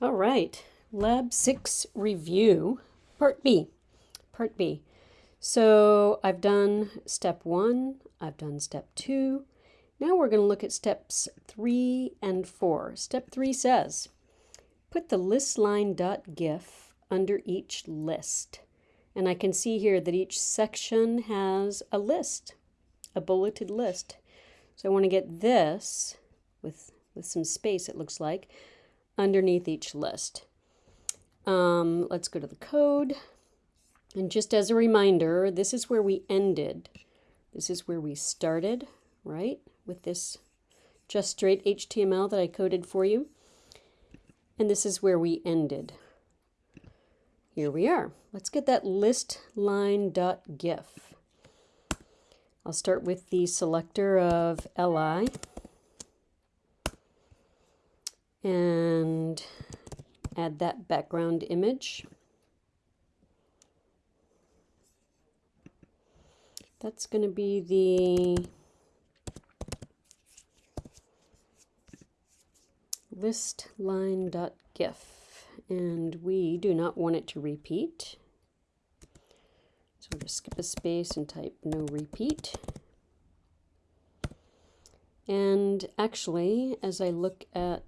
All right, Lab 6 review, Part B. Part B. So I've done step 1, I've done step 2. Now we're going to look at steps 3 and 4. Step 3 says, put the listline.gif under each list. And I can see here that each section has a list, a bulleted list. So I want to get this with, with some space, it looks like, underneath each list. Um, let's go to the code. And just as a reminder, this is where we ended. This is where we started, right? With this just straight HTML that I coded for you. And this is where we ended. Here we are. Let's get that list line.gif. I'll start with the selector of li and add that background image. That's going to be the list line.gif and we do not want it to repeat. So we'll just skip a space and type no repeat. And actually, as I look at,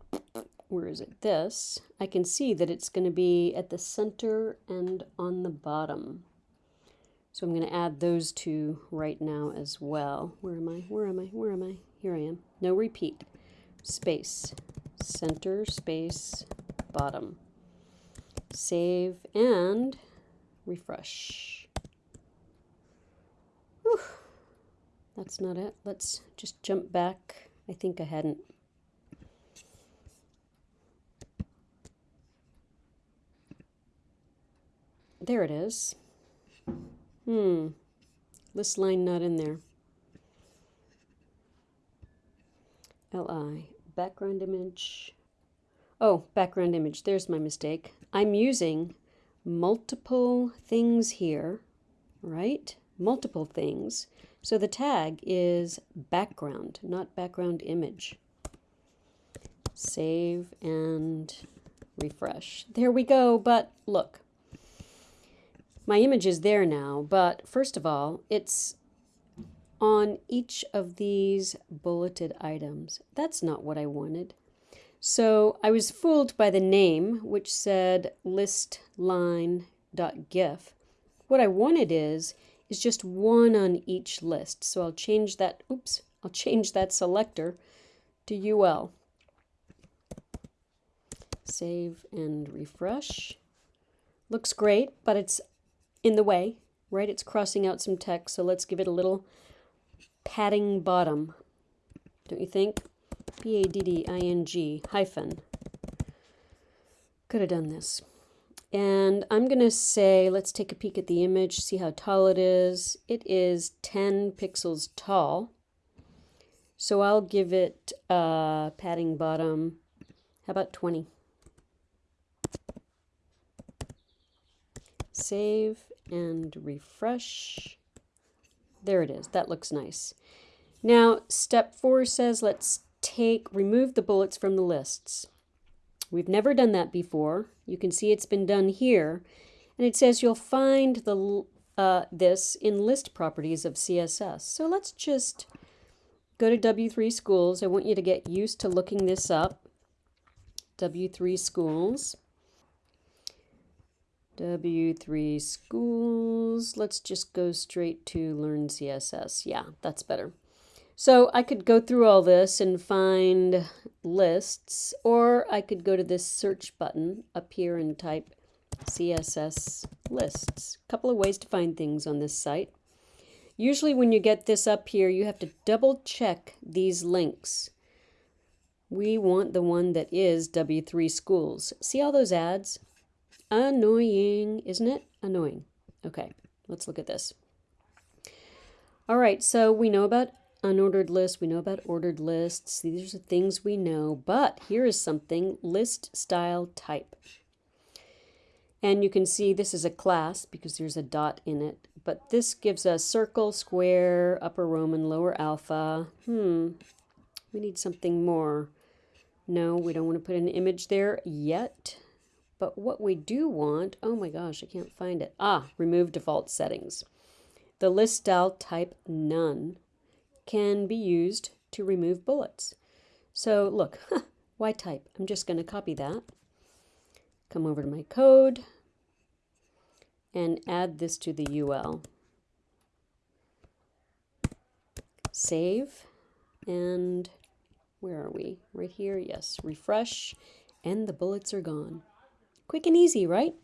where is it, this, I can see that it's going to be at the center and on the bottom. So I'm going to add those two right now as well. Where am I? Where am I? Where am I? Here I am. No repeat. Space. Center, space, bottom. Save and refresh. That's not it. Let's just jump back. I think I hadn't. There it is. Hmm. List line not in there. LI. Background image. Oh, background image. There's my mistake. I'm using multiple things here, right? Multiple things. So the tag is background, not background image. Save and refresh. There we go, but look, my image is there now, but first of all, it's on each of these bulleted items. That's not what I wanted. So I was fooled by the name, which said listline.gif. What I wanted is, is just one on each list. So I'll change that, oops, I'll change that selector to UL. Save and refresh. Looks great, but it's in the way, right? It's crossing out some text, so let's give it a little padding bottom. Don't you think? P-A-D-D-I-N-G hyphen. Could have done this. And I'm going to say, let's take a peek at the image, see how tall it is. It is 10 pixels tall. So I'll give it a padding bottom. How about 20? Save and refresh. There it is. That looks nice. Now, step four says let's take, remove the bullets from the lists. We've never done that before. You can see it's been done here. And it says you'll find the uh, this in list properties of CSS. So let's just go to W3 Schools. I want you to get used to looking this up. W3 Schools. W3 schools. Let's just go straight to learn CSS. Yeah, that's better. So I could go through all this and find lists, or I could go to this search button up here and type CSS lists. A couple of ways to find things on this site. Usually when you get this up here, you have to double check these links. We want the one that is W3 Schools. See all those ads? Annoying, isn't it? Annoying. Okay, let's look at this. All right, so we know about unordered lists, we know about ordered lists. These are things we know, but here is something, list style type. And you can see this is a class because there's a dot in it, but this gives us circle, square, upper Roman, lower alpha. Hmm, we need something more No, we don't want to put an image there yet. But what we do want, oh my gosh, I can't find it. Ah, remove default settings. The list style type none can be used to remove bullets. So look, why type? I'm just going to copy that. Come over to my code and add this to the UL. Save and where are we? Right here, yes, refresh and the bullets are gone. Quick and easy, right?